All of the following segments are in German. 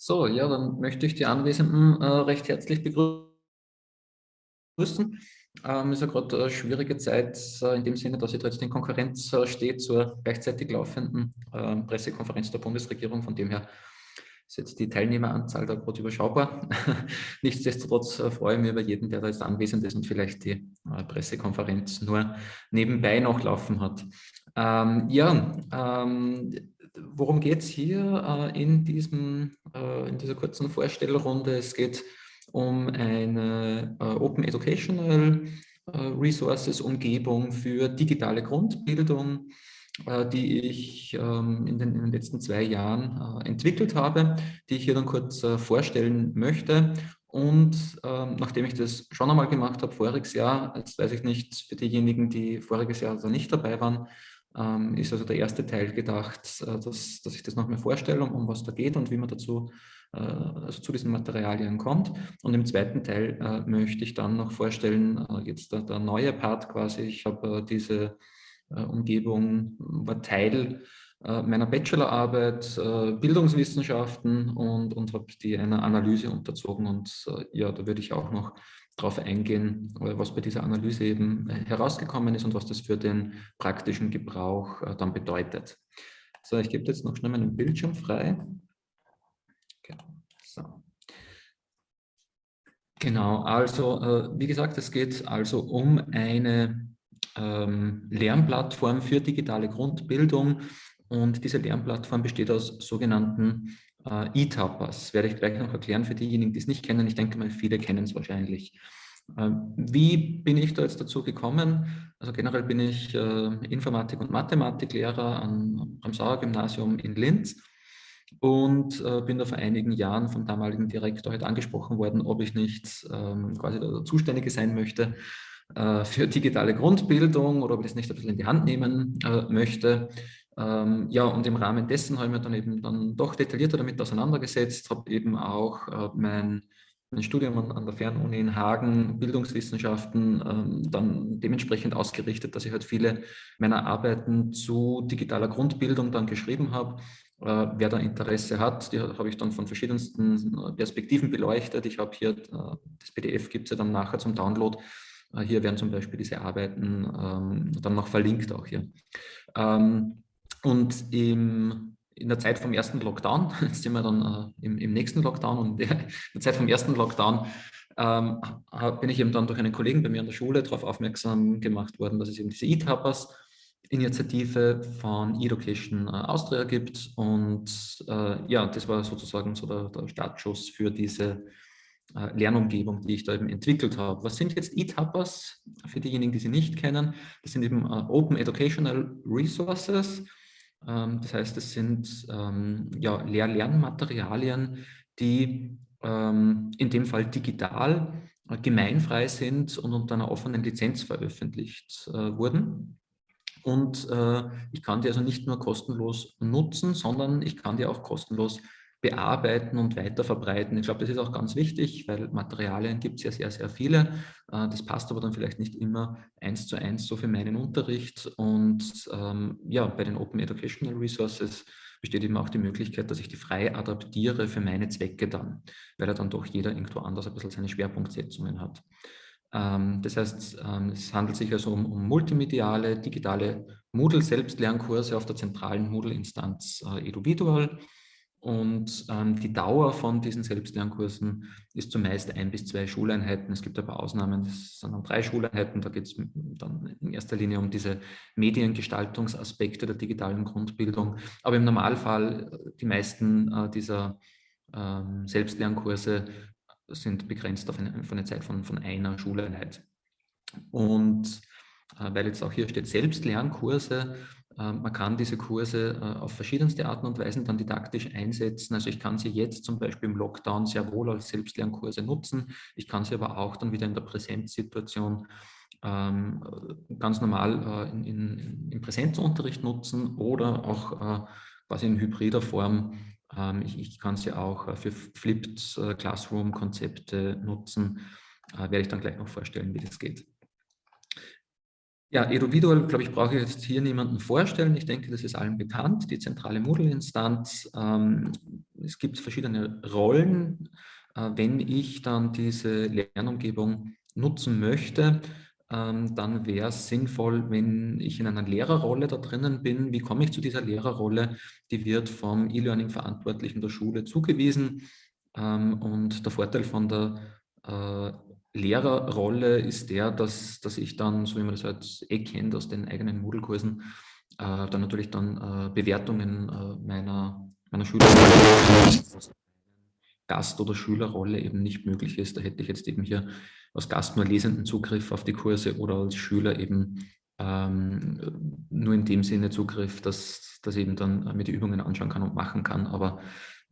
So, ja, dann möchte ich die Anwesenden äh, recht herzlich begrüßen. Ähm, ist ja gerade eine schwierige Zeit äh, in dem Sinne, dass sie jetzt in Konkurrenz äh, steht zur gleichzeitig laufenden äh, Pressekonferenz der Bundesregierung. Von dem her ist jetzt die Teilnehmeranzahl da gerade überschaubar. Nichtsdestotrotz äh, freue ich mich über jeden, der da jetzt anwesend ist und vielleicht die äh, Pressekonferenz nur nebenbei noch laufen hat. Ähm, ja, ähm, worum geht es hier äh, in, diesem, äh, in dieser kurzen Vorstellrunde? Es geht um eine äh, Open Educational Resources Umgebung für digitale Grundbildung, die ich ähm, in den, in, den, letzten zwei Jahren entwickelt habe, die ich hier dann kurz vorstellen möchte. Und ähm, nachdem ich das schon einmal gemacht habe, voriges Jahr, jetzt weiß ich nicht, für diejenigen, die voriges Jahr also nicht dabei waren, ähm, ist also der erste Teil gedacht, äh, dass, dass ich das noch mehr vorstelle, um, um was da geht und wie man dazu äh, also zu diesen Materialien kommt. Und im zweiten Teil äh, möchte ich dann noch vorstellen, äh, jetzt der, der, neue Part quasi, ich habe äh, diese äh, Umgebung, war Teil meiner Bachelorarbeit, Bildungswissenschaften und, und habe die einer Analyse unterzogen und ja, da würde ich auch noch darauf eingehen, was bei dieser Analyse eben äh, herausgekommen ist und was das für den praktischen Gebrauch äh, dann bedeutet. So, ich gebe jetzt noch schnell meinen Bildschirm frei. Genau. Genau, also äh, wie gesagt, es geht also um eine ähm, Lernplattform für digitale Grundbildung und diese Lernplattform besteht aus sogenannten äh, E-Tappers. Werde ich gleich noch erklären für diejenigen, die es nicht kennen. Ich denke mal, viele kennen es wahrscheinlich. Ähm, wie bin ich da jetzt dazu gekommen? Also generell bin ich äh, Informatik- und Mathematiklehrer am, am Sauer-Gymnasium in Linz und äh, bin da vor einigen Jahren vom damaligen Direktor halt angesprochen worden, ob ich nicht ähm, quasi der Zuständige sein möchte äh, für digitale Grundbildung oder ob ich das nicht ein bisschen in die Hand nehmen äh, möchte. Ähm, ja, und im Rahmen dessen habe ich mich dann eben dann doch detaillierter damit auseinandergesetzt, habe eben auch äh, mein, mein Studium an, an, der Fernuni in Hagen, Bildungswissenschaften, ähm, dann dementsprechend ausgerichtet, dass ich halt viele meiner Arbeiten zu digitaler Grundbildung dann geschrieben habe. Äh, wer da Interesse hat, die habe ich dann von verschiedensten äh, Perspektiven beleuchtet. Ich habe hier, äh, das PDF gibt es ja dann nachher zum Download. Äh, hier werden zum Beispiel diese Arbeiten ähm, dann noch verlinkt auch hier. Ähm, und im, in der Zeit vom ersten Lockdown, jetzt sind wir dann äh, im, im, nächsten Lockdown und in der Zeit vom ersten Lockdown ähm, bin ich eben dann durch einen Kollegen bei mir an der Schule darauf aufmerksam gemacht worden, dass es eben diese E-Tappers Initiative von Education äh, Austria gibt und äh, ja, das war sozusagen so der, der Startschuss für diese äh, Lernumgebung, die ich da eben entwickelt habe. Was sind jetzt E-Tappers? Für diejenigen, die sie nicht kennen, das sind eben äh, Open Educational Resources, das heißt, es sind ähm, ja, Lehr-Lernmaterialien, die ähm, in dem Fall digital äh, gemeinfrei sind und unter einer offenen Lizenz veröffentlicht äh, wurden. Und äh, ich kann die also nicht nur kostenlos nutzen, sondern ich kann die auch kostenlos bearbeiten und weiterverbreiten. Ich glaube, das ist auch ganz wichtig, weil Materialien gibt es ja sehr, sehr viele. Äh, das passt aber dann vielleicht nicht immer eins zu eins so für meinen Unterricht. Und ähm, ja, bei den Open Educational Resources besteht eben auch die Möglichkeit, dass ich die frei adaptiere für meine Zwecke dann, weil ja dann doch jeder irgendwo anders ein bisschen seine Schwerpunktsetzungen hat. Ähm, das heißt, ähm, es handelt sich also um, um multimediale, digitale Moodle-Selbstlernkurse auf der zentralen Moodle-Instanz äh, EduVisual und ähm, die Dauer von diesen Selbstlernkursen ist zumeist ein bis zwei Schuleinheiten. Es gibt aber Ausnahmen, das sind dann drei Schuleinheiten. Da geht es dann in erster Linie um diese Mediengestaltungsaspekte der digitalen Grundbildung. Aber im Normalfall, äh, die meisten äh, dieser ähm, Selbstlernkurse sind begrenzt auf eine, auf eine Zeit von, von einer Schuleinheit. Und äh, weil jetzt auch hier steht Selbstlernkurse, man kann diese Kurse äh, auf verschiedenste Arten und Weisen dann didaktisch einsetzen. Also ich kann sie jetzt zum Beispiel im Lockdown sehr wohl als Selbstlernkurse nutzen. Ich kann sie aber auch dann wieder in der Präsenzsituation ähm, ganz normal äh, in, in, im Präsenzunterricht nutzen oder auch äh, quasi in hybrider Form. Ähm, ich, ich, kann sie auch für Flipped Classroom-Konzepte nutzen. werde ich dann gleich noch vorstellen, wie das geht. Ja, Eduvidual, glaube ich, brauche ich jetzt hier niemanden vorstellen. Ich denke, das ist allen bekannt. Die zentrale Moodle-Instanz ähm, es gibt verschiedene Rollen. Äh, wenn ich dann diese Lernumgebung nutzen möchte, ähm, dann wäre es sinnvoll, wenn ich in einer Lehrerrolle da drinnen bin. Wie komme ich zu dieser Lehrerrolle? Die wird vom E-Learning-Verantwortlichen der Schule zugewiesen. Ähm, und der Vorteil von der äh, Lehrerrolle ist der, dass, dass ich dann, so wie man das halt eh kennt aus den eigenen Moodle-Kursen, äh, dann natürlich dann äh, Bewertungen äh, meiner, meiner Schüler Gast- oder Schülerrolle eben nicht möglich ist. Da hätte ich jetzt eben hier als Gast nur lesenden Zugriff auf die Kurse oder als Schüler eben ähm, nur in dem Sinne Zugriff, dass, dass eben dann mir die Übungen anschauen kann und machen kann, aber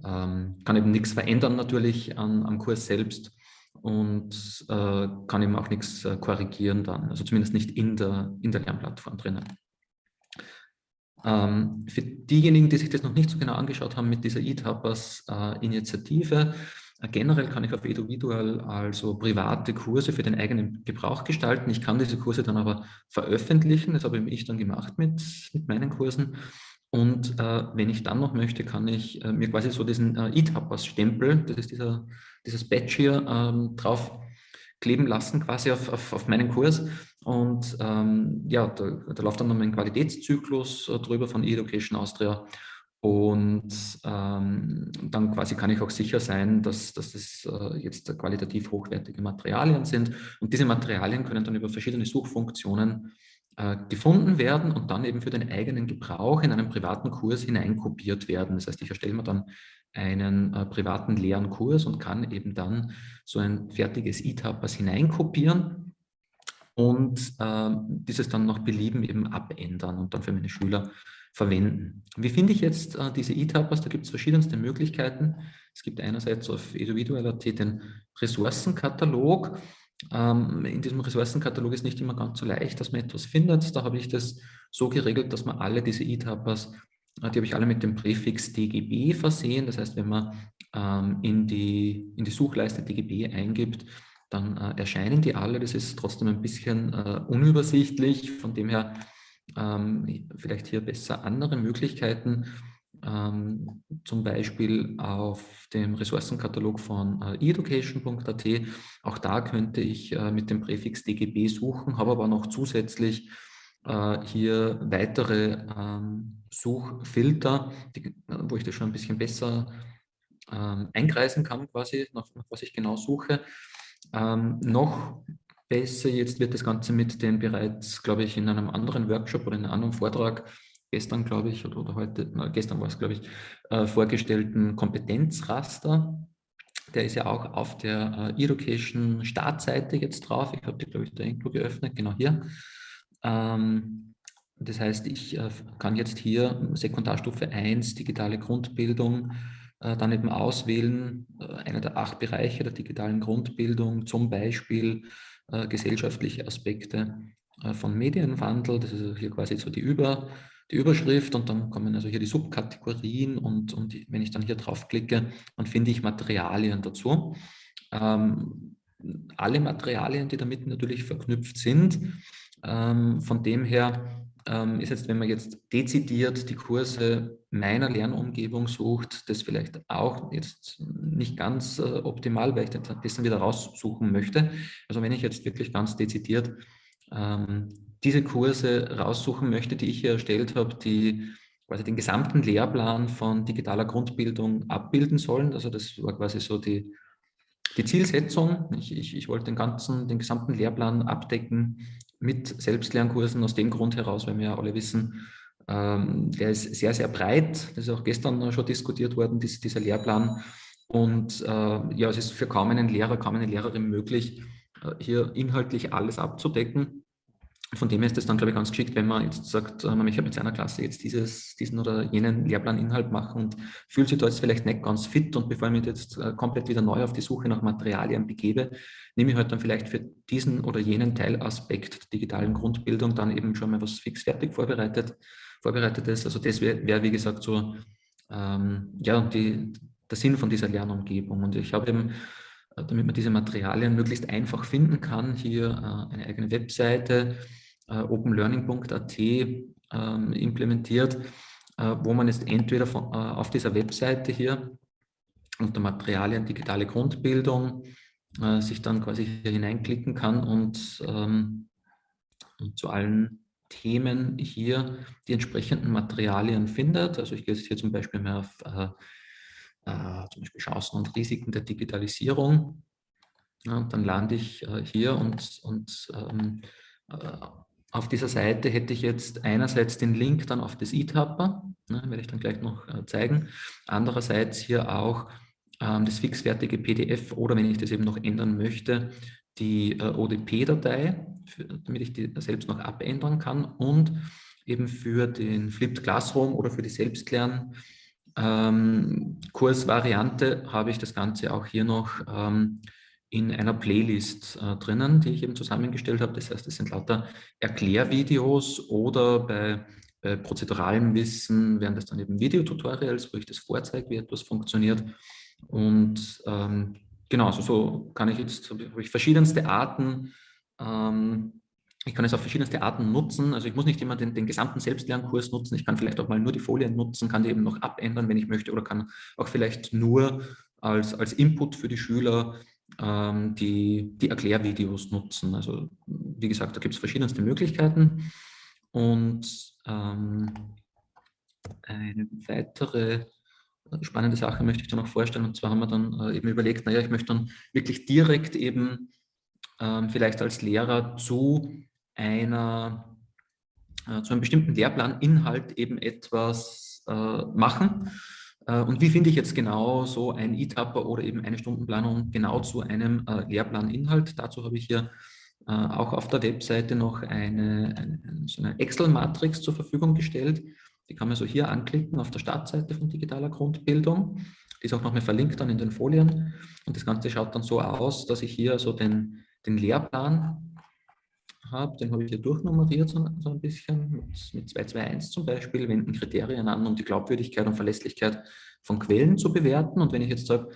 ähm, kann eben nichts verändern natürlich an, am Kurs selbst und äh, kann eben auch nichts äh, korrigieren dann, also zumindest nicht in der, in der Lernplattform drinnen. Ähm, für diejenigen, die sich das noch nicht so genau angeschaut haben mit dieser E-Tappers-Initiative, äh, generell kann ich auf Eduvidual also private Kurse für den eigenen Gebrauch gestalten. Ich kann diese Kurse dann aber veröffentlichen, das habe ich dann gemacht mit, mit meinen Kursen. Und äh, wenn ich dann noch möchte, kann ich äh, mir quasi so diesen äh, E-Tappers-Stempel, das ist dieser, dieses Badge hier, ähm, drauf kleben lassen, quasi auf, auf, auf meinen Kurs. Und ähm, ja, da, da läuft dann noch ein Qualitätszyklus äh, drüber von E-Education Austria. Und ähm, dann quasi kann ich auch sicher sein, dass, dass das äh, jetzt qualitativ hochwertige Materialien sind. Und diese Materialien können dann über verschiedene Suchfunktionen äh, gefunden werden und dann eben für den eigenen Gebrauch in einen privaten Kurs hineinkopiert werden. Das heißt, ich erstelle mir dann einen äh, privaten leeren Kurs und kann eben dann so ein fertiges E-Tappers hineinkopieren und äh, dieses dann nach Belieben eben abändern und dann für meine Schüler verwenden. Wie finde ich jetzt äh, diese E-Tappers? Da gibt es verschiedenste Möglichkeiten. Es gibt einerseits auf eduvidual.at den Ressourcenkatalog. Ähm, in diesem Ressourcenkatalog ist nicht immer ganz so leicht, dass man etwas findet. Da habe ich das so geregelt, dass man alle diese E-Tappers die habe ich alle mit dem Präfix DGB versehen. Das heißt, wenn man ähm, in, die, in die Suchleiste DGB eingibt, dann äh, erscheinen die alle. Das ist trotzdem ein bisschen äh, unübersichtlich. Von dem her ähm, vielleicht hier besser andere Möglichkeiten. Ähm, zum Beispiel auf dem Ressourcenkatalog von äh, education.at. Auch da könnte ich äh, mit dem Präfix DGB suchen, habe aber noch zusätzlich äh, hier weitere ähm, Suchfilter, die, wo ich das schon ein bisschen besser ähm, eingreisen kann, quasi, nach, nach, was ich genau suche. Ähm, noch besser jetzt wird das Ganze mit den bereits, glaube ich, in einem anderen Workshop oder in einem anderen Vortrag gestern, glaube ich, oder, oder heute, na, gestern war es, glaube ich, äh, vorgestellten Kompetenzraster. Der ist ja auch auf der äh, Education Startseite jetzt drauf. Ich habe die, glaube ich, da irgendwo geöffnet, genau hier. Ähm, das heißt, ich äh, kann jetzt hier Sekundarstufe 1, digitale Grundbildung, äh, dann eben auswählen, äh, einer der acht Bereiche der digitalen Grundbildung, zum Beispiel gesellschaftliche Aspekte von Medienwandel. Das ist also hier quasi so die, Über, die Überschrift und dann kommen also hier die Subkategorien und, und wenn ich dann hier draufklicke, dann finde ich Materialien dazu. Ähm, alle Materialien, die damit natürlich verknüpft sind, ähm, von dem her ähm, ist jetzt, wenn man jetzt dezidiert die Kurse meiner Lernumgebung sucht, das vielleicht auch jetzt nicht ganz äh, optimal, weil ich das dann wieder raussuchen möchte. Also wenn ich jetzt wirklich ganz dezidiert ähm, diese Kurse raussuchen möchte, die ich hier erstellt habe, die quasi den gesamten Lehrplan von digitaler Grundbildung abbilden sollen. Also das war quasi so die, die Zielsetzung. Ich, ich, ich wollte den ganzen, den gesamten Lehrplan abdecken mit Selbstlernkursen aus dem Grund heraus, weil wir ja alle wissen, ähm, der ist sehr, sehr breit. Das ist auch gestern schon diskutiert worden, dies, dieser Lehrplan. Und äh, ja, es ist für kaum einen Lehrer, kaum eine Lehrerin möglich, äh, hier inhaltlich alles abzudecken. Von dem her ist es dann, glaube ich, ganz geschickt, wenn man jetzt sagt, man möchte mit seiner Klasse jetzt dieses, diesen oder jenen Lehrplaninhalt machen und fühlt sich da jetzt vielleicht nicht ganz fit und bevor ich mich jetzt äh, komplett wieder neu auf die Suche nach Materialien begebe, nehme ich halt dann vielleicht für diesen oder jenen Teilaspekt der digitalen Grundbildung dann eben schon mal was fix fertig vorbereitet, vorbereitetes. Also das wäre, wär, wie gesagt, so ähm, ja, die, der Sinn von dieser Lernumgebung. Und ich habe eben damit man diese Materialien möglichst einfach finden kann, hier äh, eine eigene Webseite, äh, openlearning.at ähm, implementiert, wo man jetzt entweder von, auf dieser Webseite hier unter Materialien digitale Grundbildung äh, sich dann quasi hier hineinklicken kann und, ähm, und zu allen Themen hier die entsprechenden Materialien findet. Also ich gehe jetzt hier zum Beispiel mal auf äh, äh, zum Beispiel Chancen und Risiken der Digitalisierung. Ja, dann lande ich äh, hier und, und ähm, äh, auf dieser Seite hätte ich jetzt einerseits den Link dann auf das eTapper, ne, werde ich dann gleich noch äh, zeigen. Andererseits hier auch ähm, das fixfertige PDF oder wenn ich das eben noch ändern möchte, die ODP-Datei, damit ich die selbst noch abändern kann und eben für den Flipped Classroom oder für die Selbstlern ähm, Kursvariante habe ich das Ganze auch hier noch ähm, in einer Playlist äh, drinnen, die ich eben zusammengestellt habe. Das heißt, es sind lauter Erklärvideos oder bei, bei prozeduralem Wissen wären das dann eben Videotutorials, wo ich das vorzeige, wie etwas funktioniert. Und ähm, genau, also so kann ich jetzt, habe ich verschiedenste Arten, ähm, ich kann es auf verschiedenste Arten nutzen. Also ich muss nicht immer den, den, gesamten Selbstlernkurs nutzen. Ich kann vielleicht auch mal nur die Folien nutzen, kann die eben noch abändern, wenn ich möchte, oder kann auch vielleicht nur als, als Input für die Schüler ähm, die, die Erklärvideos nutzen. Also wie gesagt, da gibt es verschiedenste Möglichkeiten. Und ähm, eine weitere spannende Sache möchte ich dir noch vorstellen. Und zwar haben wir dann äh, eben überlegt, naja, ich möchte dann wirklich direkt eben ähm, vielleicht als Lehrer zu einer, äh, zu einem bestimmten Lehrplaninhalt eben etwas äh, machen. Äh, und wie finde ich jetzt genau so ein E-Tapper oder eben eine Stundenplanung genau zu einem äh, Lehrplaninhalt? Dazu habe ich hier äh, auch auf der Webseite noch eine, eine, so eine Excel-Matrix zur Verfügung gestellt, die kann man so hier anklicken auf der Startseite von digitaler Grundbildung. Die ist auch nochmal verlinkt dann in den Folien. Und das Ganze schaut dann so aus, dass ich hier so den, den Lehrplan habe. Den habe ich hier durchnummeriert so, so ein bisschen mit, mit 221 zum Beispiel, wenden Kriterien an, um die Glaubwürdigkeit und Verlässlichkeit von Quellen zu bewerten. Und wenn ich jetzt sage,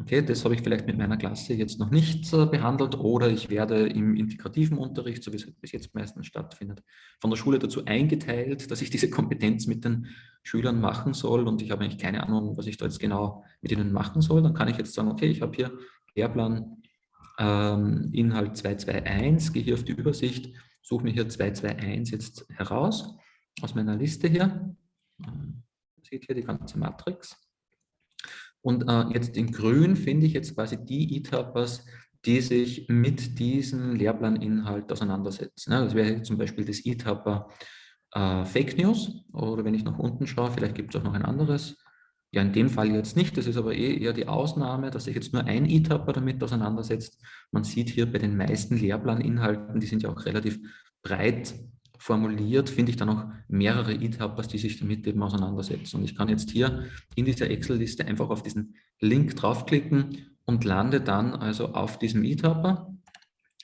okay, das habe ich vielleicht mit meiner Klasse jetzt noch nicht äh, behandelt oder ich werde im integrativen Unterricht, so wie es bis jetzt meistens stattfindet, von der Schule dazu eingeteilt, dass ich diese Kompetenz mit den Schülern machen soll und ich habe eigentlich keine Ahnung, was ich da jetzt genau mit ihnen machen soll, dann kann ich jetzt sagen, okay, ich habe hier Lehrplan ähm, Inhalt 221, gehe hier auf die Übersicht, suche mir hier 221 jetzt heraus aus meiner Liste hier. Man sieht hier die ganze Matrix. Und äh, jetzt in grün finde ich jetzt quasi die E-Tappers, die sich mit diesem Lehrplaninhalt auseinandersetzen. Ja, das wäre zum Beispiel das E-Tapper äh, Fake News oder wenn ich nach unten schaue, vielleicht gibt es auch noch ein anderes. Ja, in dem Fall jetzt nicht, das ist aber eh eher die Ausnahme, dass sich jetzt nur ein E-Tapper damit auseinandersetzt. Man sieht hier bei den meisten Lehrplaninhalten, die sind ja auch relativ breit formuliert, finde ich dann auch mehrere E-Tappers, die sich damit eben auseinandersetzen. Und ich kann jetzt hier in dieser Excel-Liste einfach auf diesen Link draufklicken und lande dann also auf diesem E-Tapper,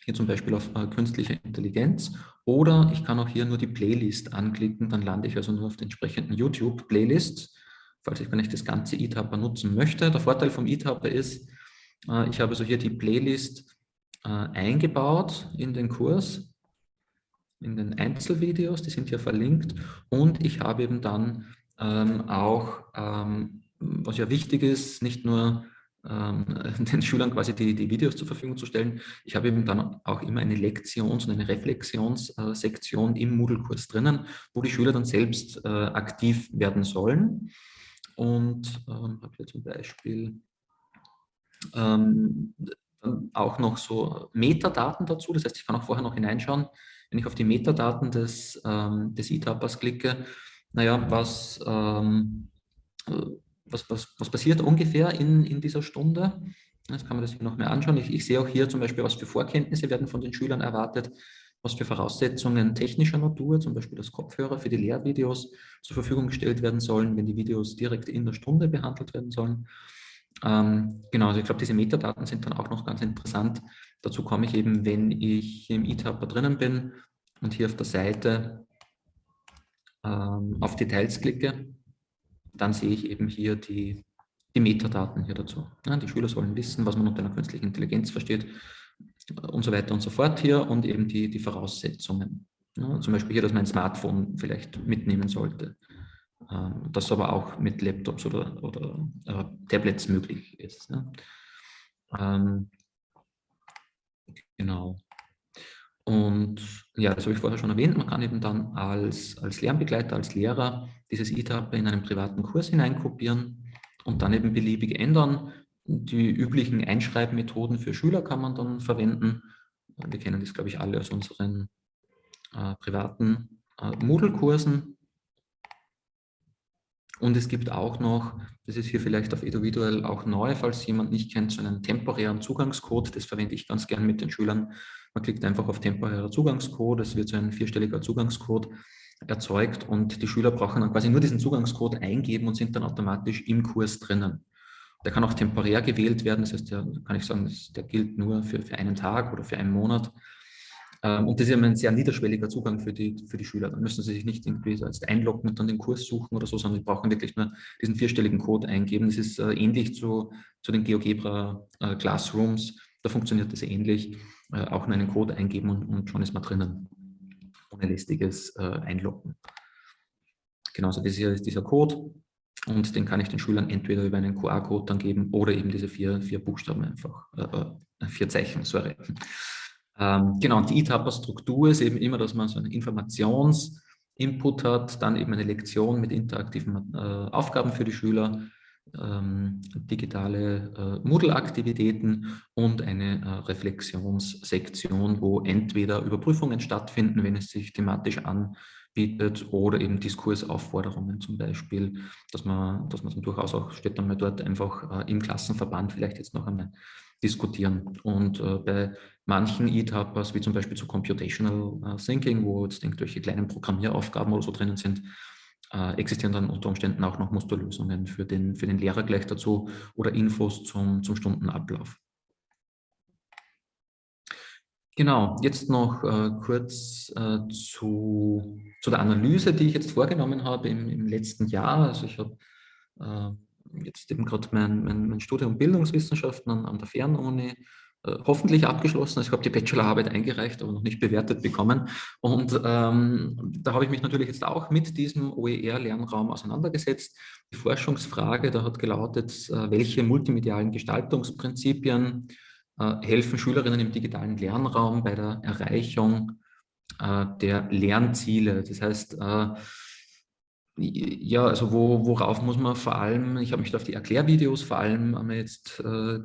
hier zum Beispiel auf äh, künstliche Intelligenz, oder ich kann auch hier nur die Playlist anklicken, dann lande ich also nur auf den entsprechenden YouTube-Playlist, falls ich gar nicht das ganze E-Tapper nutzen möchte. Der Vorteil vom E-Tapper ist, äh, ich habe also hier die Playlist äh, eingebaut in den Kurs in den Einzelvideos, die sind hier verlinkt. Und ich habe eben dann ähm, auch, ähm, was ja wichtig ist, nicht nur ähm, den Schülern quasi die, die Videos zur Verfügung zu stellen, ich habe eben dann auch immer eine Lektions- und eine Reflexionssektion im Moodle-Kurs drinnen, wo die Schüler dann selbst äh, aktiv werden sollen und ähm, habe hier zum Beispiel ähm, auch noch so Metadaten dazu, das heißt, ich kann auch vorher noch hineinschauen, wenn ich auf die Metadaten des, ähm, des E-Tappers klicke, naja, was, ähm, was, was, was passiert ungefähr in, in dieser Stunde? Jetzt kann man das hier noch mehr anschauen. Ich, ich sehe auch hier zum Beispiel, was für Vorkenntnisse werden von den Schülern erwartet, was für Voraussetzungen technischer Natur, zum Beispiel das Kopfhörer für die Lehrvideos zur Verfügung gestellt werden sollen, wenn die Videos direkt in der Stunde behandelt werden sollen. Ähm, genau, also ich glaube, diese Metadaten sind dann auch noch ganz interessant, Dazu komme ich eben, wenn ich im E-Tapper drinnen bin und hier auf der Seite ähm, auf Details klicke, dann sehe ich eben hier die, die Metadaten hier dazu. Ja, die Schüler sollen wissen, was man unter einer künstlichen Intelligenz versteht und so weiter und so fort hier und eben die, die Voraussetzungen. Ja, zum Beispiel hier, dass mein Smartphone vielleicht mitnehmen sollte. ähm, das aber auch mit Laptops oder, oder äh, Tablets möglich ist. Ne? Ähm, genau. Und ja, das habe ich vorher schon erwähnt, man kann eben dann als, als Lernbegleiter, als Lehrer dieses ETAP in einen privaten Kurs hineinkopieren und dann eben beliebig ändern. Die üblichen Einschreibmethoden für Schüler kann man dann verwenden. Wir kennen das, glaube ich, alle aus unseren äh, privaten äh, Moodle-Kursen. Und es gibt auch noch, das ist hier vielleicht auf Eduviduell auch neu, falls jemand nicht kennt, so einen temporären Zugangscode. Das verwende ich ganz gern mit den Schülern. Man klickt einfach auf temporärer Zugangscode, es wird so ein vierstelliger Zugangscode erzeugt und die Schüler brauchen dann quasi nur diesen Zugangscode eingeben und sind dann automatisch im Kurs drinnen. Der kann auch temporär gewählt werden, das heißt, der kann ich sagen, der gilt nur für, für einen Tag oder für einen Monat. Ähm, und das ist ein sehr niederschwelliger Zugang für die, für die Schüler. Dann müssen sie sich nicht irgendwie jetzt einloggen und dann den Kurs suchen oder so, sondern sie brauchen wirklich nur diesen vierstelligen Code eingeben. Das ist äh, ähnlich zu, zu den GeoGebra äh, Classrooms. Da funktioniert das ähnlich. Äh, auch nur einen Code eingeben und, und, schon ist man drinnen. Ohne lästiges Einloggen. Genauso das hier ist dieser Code und den kann ich den Schülern entweder über einen QR-Code dann geben oder eben diese vier, vier Buchstaben einfach, äh, vier Zeichen, sorry. Ähm, genau, und die E-Tapper-Struktur ist eben immer, dass man so einen Informationsinput hat, dann eben eine Lektion mit interaktiven äh, Aufgaben für die Schüler, ähm, digitale äh, Moodle-Aktivitäten und eine äh, Reflexionssektion, wo entweder Überprüfungen stattfinden, wenn es sich thematisch anbietet, oder eben Diskursaufforderungen zum Beispiel, dass man, dass man durchaus auch, steht dann mal dort einfach äh, im Klassenverband vielleicht jetzt noch einmal diskutieren. Und äh, bei manchen E-Tappers, wie zum Beispiel zu Computational äh, Thinking, wo jetzt irgendwelche kleinen Programmieraufgaben oder so drinnen sind, äh, existieren dann unter Umständen auch noch Musterlösungen für den, für den Lehrer gleich dazu oder Infos zum, zum Stundenablauf. Genau, jetzt noch äh, kurz äh, zu, zu der Analyse, die ich jetzt vorgenommen habe im, im letzten Jahr. Also ich habe äh, jetzt eben gerade mein, mein, mein, Studium Bildungswissenschaften an, an der Fernuni äh, hoffentlich abgeschlossen. Also ich habe die Bachelorarbeit eingereicht, aber noch nicht bewertet bekommen. Und ähm, da habe ich mich natürlich jetzt auch mit diesem OER-Lernraum auseinandergesetzt. Die Forschungsfrage, da hat gelautet, äh, welche multimedialen Gestaltungsprinzipien helfen Schülerinnen im digitalen Lernraum bei der Erreichung äh, der Lernziele. Das heißt, äh, ja, also wo, worauf muss man vor allem, ich habe mich da auf die Erklärvideos vor allem jetzt äh,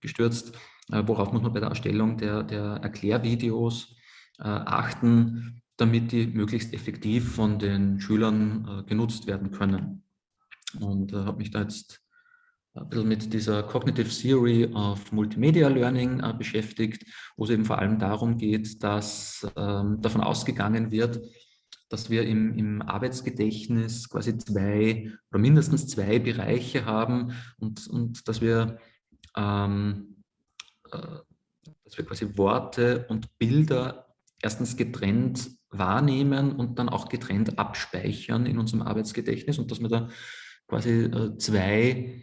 gestürzt, äh, worauf muss man bei der Erstellung der, der Erklärvideos äh, achten, damit die möglichst effektiv von den Schülern äh, genutzt werden können. Und habe mich da jetzt ein bisschen mit dieser Cognitive Theory of Multimedia Learning beschäftigt, wo es eben vor allem darum geht, dass ähm, davon ausgegangen wird, dass wir im, im, Arbeitsgedächtnis quasi zwei oder mindestens zwei Bereiche haben und, und dass wir ähm, äh, dass wir quasi Worte und Bilder erstens getrennt wahrnehmen und dann auch getrennt abspeichern in unserem Arbeitsgedächtnis und dass wir da quasi äh, zwei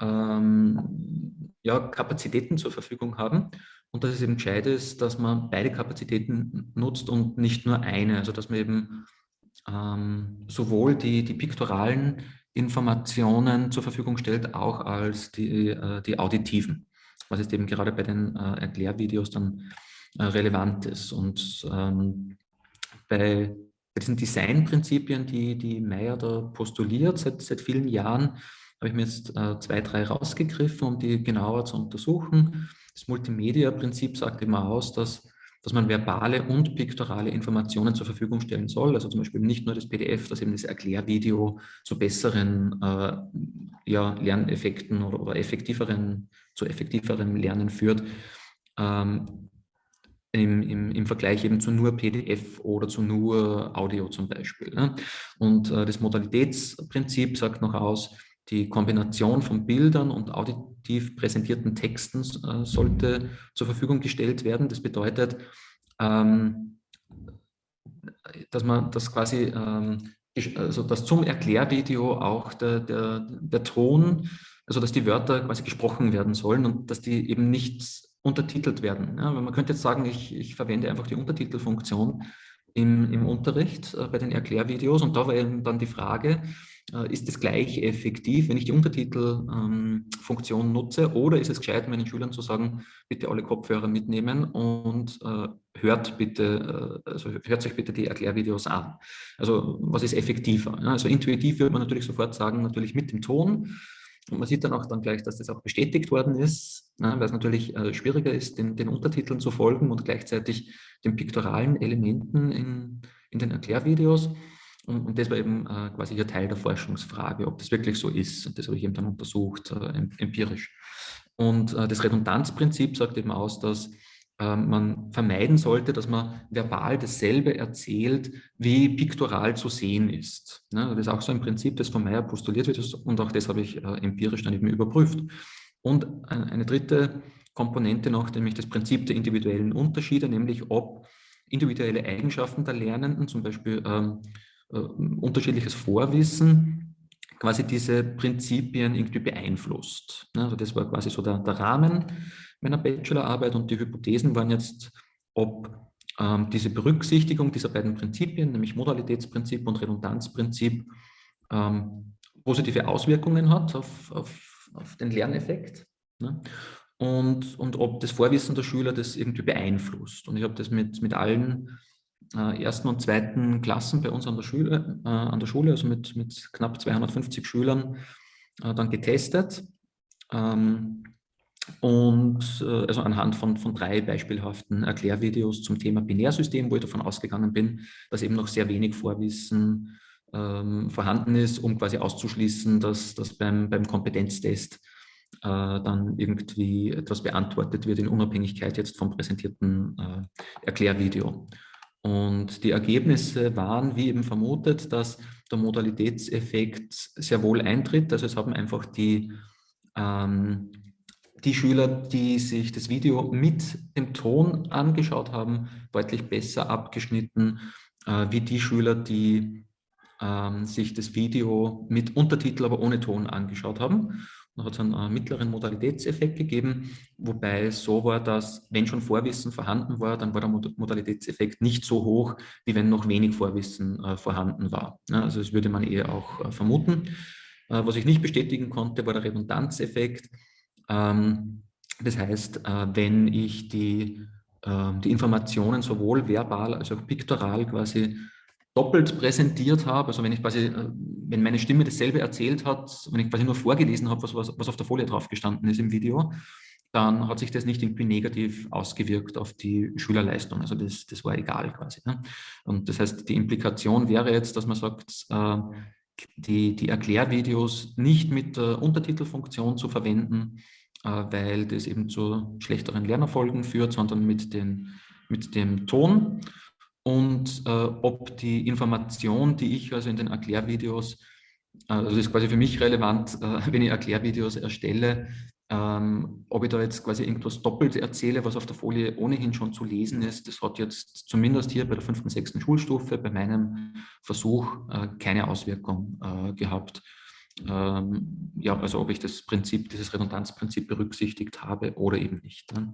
ähm, ja, Kapazitäten zur Verfügung haben. Und dass es eben gescheit ist, dass man beide Kapazitäten nutzt und nicht nur eine, also dass man eben ähm, sowohl die, die piktoralen Informationen zur Verfügung stellt, auch als die, äh, die auditiven. Was jetzt eben gerade bei den äh, Erklärvideos dann äh, relevant ist. Und ähm, bei, diesen Designprinzipien, die, die Meyer da postuliert seit, seit vielen Jahren, habe ich mir jetzt äh, zwei, drei rausgegriffen, um die genauer zu untersuchen. Das Multimedia-Prinzip sagt immer aus, dass dass man verbale und piktorale Informationen zur Verfügung stellen soll. Also zum Beispiel nicht nur das PDF, das eben das Erklärvideo zu besseren äh, ja, Lerneffekten oder, oder, effektiveren, zu effektiverem Lernen führt. Ähm, im, im, im, Vergleich eben zu nur PDF oder zu nur Audio zum Beispiel. Ne? Und äh, das Modalitätsprinzip sagt noch aus, die Kombination von Bildern und auditiv präsentierten Texten äh, sollte zur Verfügung gestellt werden. Das bedeutet, ähm, dass man das quasi, ähm, also dass zum Erklärvideo auch der, der, der Ton, also dass die Wörter quasi gesprochen werden sollen und dass die eben nicht untertitelt werden. Ja, man könnte jetzt sagen, ich, ich verwende einfach die Untertitelfunktion im, im Unterricht äh, bei den Erklärvideos und da war eben dann die Frage, ist es gleich effektiv, wenn ich die Untertitelfunktion ähm, nutze oder ist es gescheit, meinen Schülern zu sagen, bitte alle Kopfhörer mitnehmen und äh, hört bitte, äh, also hört euch bitte die Erklärvideos an. Also was ist effektiver? Ja, also intuitiv würde man natürlich sofort sagen, natürlich mit dem Ton, und man sieht dann auch dann gleich, dass das auch bestätigt worden ist, ne, weil es natürlich äh, schwieriger ist, den, den, Untertiteln zu folgen und gleichzeitig den piktoralen Elementen in, in den Erklärvideos. Und, und, das war eben äh, quasi hier Teil der Forschungsfrage, ob das wirklich so ist. Und das habe ich eben dann untersucht, äh, empirisch. Und äh, das Redundanzprinzip sagt eben aus, dass ähm, man vermeiden sollte, dass man verbal dasselbe erzählt, wie piktoral zu sehen ist. Das ist auch so ein Prinzip, das von Meyer postuliert wird und auch das habe ich äh, empirisch dann eben überprüft. Und eine dritte Komponente noch, nämlich das Prinzip der individuellen Unterschiede, nämlich ob individuelle Eigenschaften der Lernenden, zum Beispiel ähm, äh, unterschiedliches Vorwissen, quasi diese Prinzipien irgendwie beeinflusst. Also das war quasi so der, der Rahmen meiner Bachelorarbeit und die Hypothesen waren jetzt, ob ähm, diese Berücksichtigung dieser beiden Prinzipien, nämlich Modalitätsprinzip und Redundanzprinzip, ähm, positive Auswirkungen hat auf, auf, auf den Lerneffekt ne? und, und ob das Vorwissen der Schüler das irgendwie beeinflusst. Und ich habe das mit, mit allen äh, ersten und zweiten Klassen bei uns an der Schule, äh, an der Schule also mit, mit knapp 250 Schülern, äh, dann getestet. Ähm, und äh, also anhand von, von drei beispielhaften Erklärvideos zum Thema Binärsystem, wo ich davon ausgegangen bin, dass eben noch sehr wenig Vorwissen ähm, vorhanden ist, um quasi auszuschließen, dass, dass beim, beim Kompetenztest äh, dann irgendwie etwas beantwortet wird in Unabhängigkeit jetzt vom präsentierten äh, Erklärvideo. Und die Ergebnisse waren, wie eben vermutet, dass der Modalitätseffekt sehr wohl eintritt. Also es haben einfach die ähm, die Schüler, die sich das Video mit dem Ton angeschaut haben, deutlich besser abgeschnitten, äh, wie die Schüler, die ähm, sich das Video mit Untertitel, aber ohne Ton angeschaut haben. Da hat es einen äh, mittleren Modalitätseffekt gegeben, wobei es so war, dass wenn schon Vorwissen vorhanden war, dann war der Modalitätseffekt nicht so hoch, wie wenn noch wenig Vorwissen äh, vorhanden war. Ja, also das würde man eher auch äh, vermuten. Äh, was ich nicht bestätigen konnte, war der Redundanzeffekt. Ähm, das heißt, äh, wenn ich die, ähm, die Informationen sowohl verbal als auch piktoral quasi doppelt präsentiert habe, also wenn ich quasi, äh, wenn meine Stimme dasselbe erzählt hat, wenn ich quasi nur vorgelesen habe, was, was, auf der Folie drauf gestanden ist im Video, dann hat sich das nicht irgendwie negativ ausgewirkt auf die Schülerleistung. Also das, das war egal quasi. Ne? Und das heißt, die Implikation wäre jetzt, dass man sagt, äh, die, die Erklärvideos nicht mit der Untertitelfunktion zu verwenden, äh, weil das eben zu schlechteren Lernerfolgen führt, sondern mit, den, mit dem Ton. Und äh, ob die Information, die ich also in den Erklärvideos, äh, also das ist quasi für mich relevant, äh, wenn ich Erklärvideos erstelle, ähm, ob ich da jetzt quasi irgendwas doppelt erzähle, was auf der Folie ohnehin schon zu lesen ist, das hat jetzt zumindest hier bei der fünften, sechsten Schulstufe bei meinem Versuch äh, keine Auswirkung äh, gehabt ähm, ja, also ob ich das Prinzip, dieses Redundanzprinzip berücksichtigt habe oder eben nicht. Ne?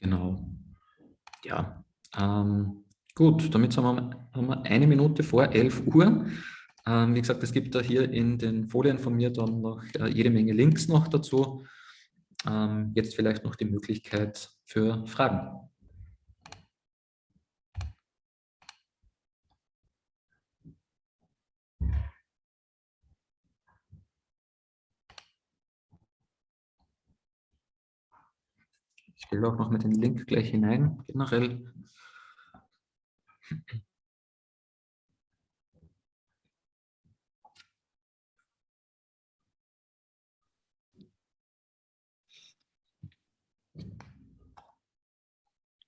Genau. Ja, ähm, gut, damit haben wir, haben wir, eine Minute vor 11 Uhr. Ähm, wie gesagt, es gibt da hier in den Folien von mir dann noch äh, jede Menge Links noch dazu. Ähm, jetzt vielleicht noch die Möglichkeit für Fragen. Ich stelle auch noch mit den Link gleich hinein, generell.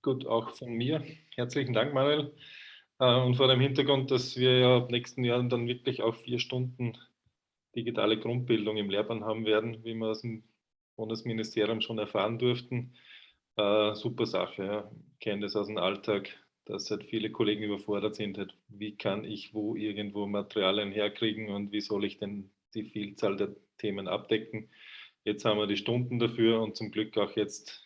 Gut, auch von mir. Herzlichen Dank, Manuel. Äh, und vor dem Hintergrund, dass wir ja ab nächsten Jahr dann wirklich auch vier Stunden digitale Grundbildung im Lehrplan haben werden, wie wir aus dem Bundesministerium schon erfahren durften, äh, super Sache. Ja. Ich kenne das aus dem Alltag, dass halt viele Kollegen überfordert sind. Halt, wie kann ich wo irgendwo Materialien herkriegen und wie soll ich denn die Vielzahl der Themen abdecken? Jetzt haben wir die Stunden dafür und zum Glück auch jetzt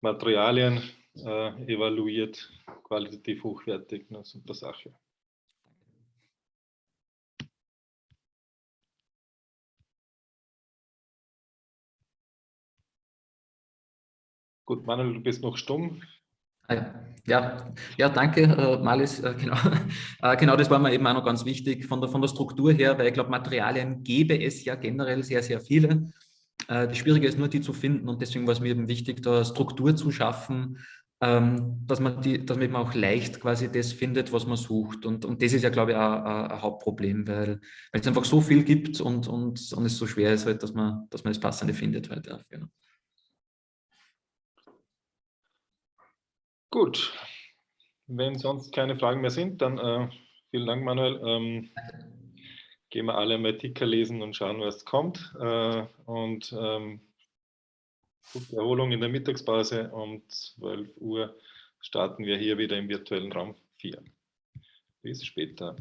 Materialien, äh, evaluiert, qualitativ hochwertig, eine super Sache. Gut, Manuel, du bist noch stumm. Ah ja, ja, danke, äh, Malis. Äh, genau. Äh, genau, das war mir eben auch noch ganz wichtig von der, von der Struktur her, weil ich glaube, Materialien gäbe es ja generell sehr, sehr viele. Äh, das Schwierige ist nur, die zu finden und deswegen war es mir eben wichtig, da Struktur zu schaffen, ähm, dass, man die, dass man eben auch leicht quasi das findet, was man sucht. Und, und das ist ja, glaube ich, auch, ein Hauptproblem, weil, weil es einfach so viel gibt und, und, und es so schwer ist, halt, dass, man, dass man das Passende findet. Halt, ja, genau. Gut, wenn sonst keine Fragen mehr sind, dann äh, vielen Dank, Manuel. Ähm, gehen wir alle mal Ticker lesen und schauen, was kommt. Äh, und ähm, gute Erholung in der Mittagspause. Um 12 Uhr starten wir hier wieder im virtuellen Raum 4. Bis später.